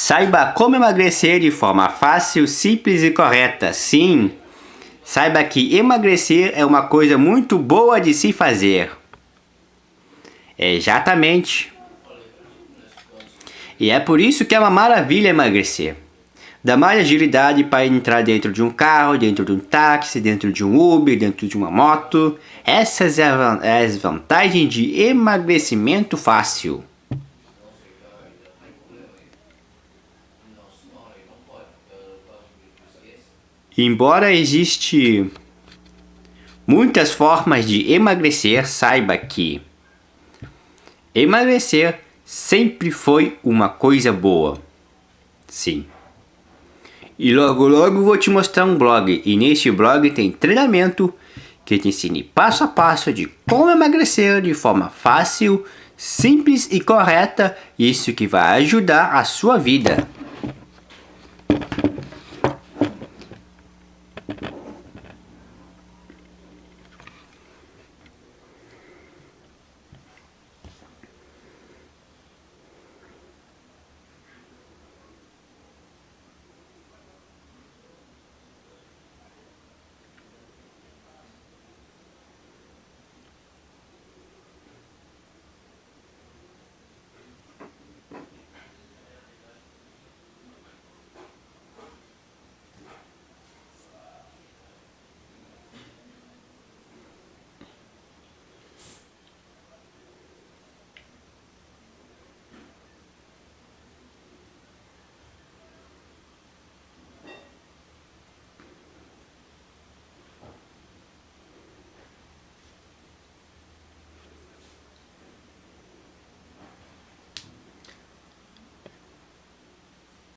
Saiba como emagrecer de forma fácil, simples e correta. Sim, saiba que emagrecer é uma coisa muito boa de se fazer. Exatamente. E é por isso que é uma maravilha emagrecer. Dá mais agilidade para entrar dentro de um carro, dentro de um táxi, dentro de um Uber, dentro de uma moto. Essas são as vantagens de emagrecimento fácil. Embora existe muitas formas de emagrecer, saiba que emagrecer sempre foi uma coisa boa. Sim. E logo logo vou te mostrar um blog. E neste blog tem treinamento que te ensine passo a passo de como emagrecer de forma fácil, simples e correta. Isso que vai ajudar a sua vida.